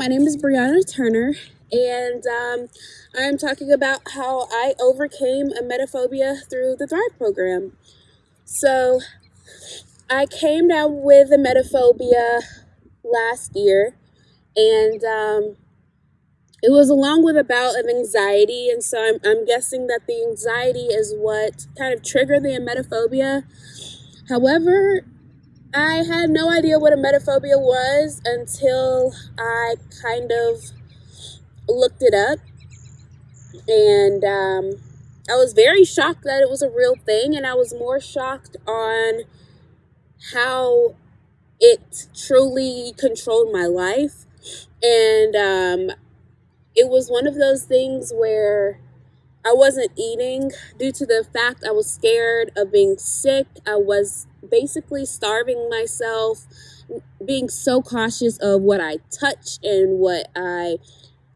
my name is Brianna Turner, and um, I'm talking about how I overcame a emetophobia through the Thrive program. So, I came down with a emetophobia last year, and um, it was along with a bout of anxiety, and so I'm, I'm guessing that the anxiety is what kind of triggered the emetophobia. However, I had no idea what a emetophobia was until I kind of looked it up. And um, I was very shocked that it was a real thing. And I was more shocked on how it truly controlled my life. And um, it was one of those things where I wasn't eating due to the fact I was scared of being sick. I was basically starving myself, being so cautious of what I touched and what I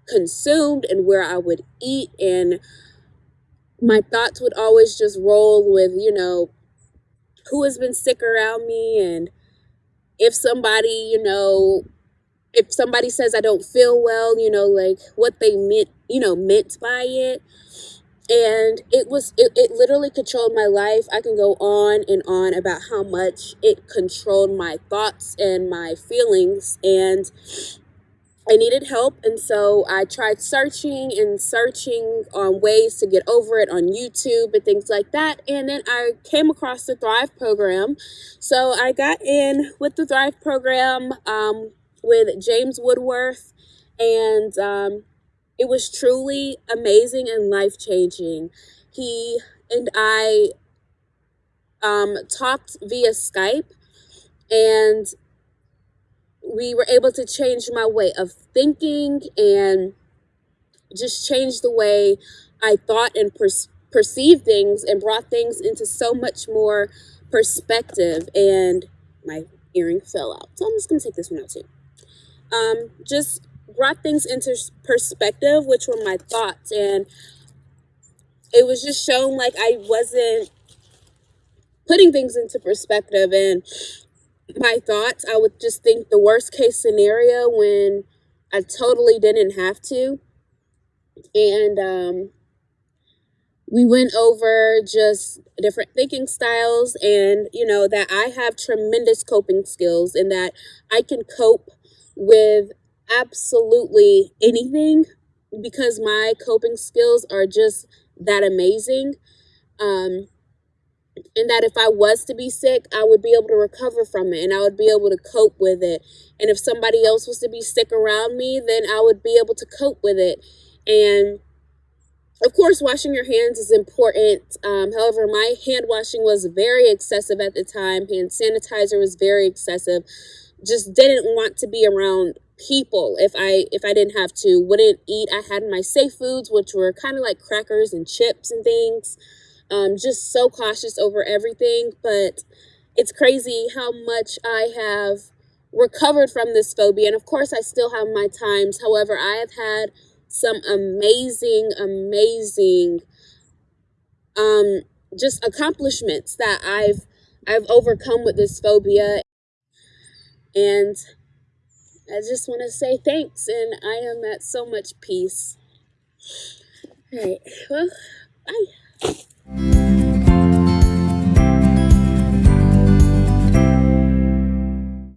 consumed and where I would eat. And my thoughts would always just roll with, you know, who has been sick around me and if somebody, you know, if somebody says I don't feel well, you know, like what they meant, you know, meant by it and it was it, it literally controlled my life. I can go on and on about how much it controlled my thoughts and my feelings and i needed help. And so i tried searching and searching on ways to get over it on youtube and things like that. And then i came across the thrive program. So i got in with the thrive program um, with james woodworth and um, it was truly amazing and life changing. He and I um, talked via Skype, and we were able to change my way of thinking and just change the way I thought and per- perceived things and brought things into so much more perspective. And my earring fell out. So I'm just going to take this one out too. Um, just brought things into perspective, which were my thoughts. And it was just shown like I wasn't putting things into perspective. And my thoughts, I would just think the worst case scenario when I totally didn't have to. And um, we went over just different thinking styles and, you know, that I have tremendous coping skills and that I can cope with absolutely anything because my coping skills are just that amazing. Um, and that if I was to be sick, I would be able to recover from it and I would be able to cope with it. And if somebody else was to be sick around me, then I would be able to cope with it. And of course, washing your hands is important. Um, however, my hand washing was very excessive at the time. Hand sanitizer was very excessive. Just didn't want to be around people if I if I didn't have to. Wouldn't eat. I had my safe foods, which were kind of like crackers and chips and things. Um, just so cautious over everything. But it's crazy how much I have recovered from this phobia. And of course, I still have my times. However, I have had some amazing, amazing um, just accomplishments that I've I've overcome with this phobia. And I just want to say thanks, and I am at so much peace. All right, well, bye.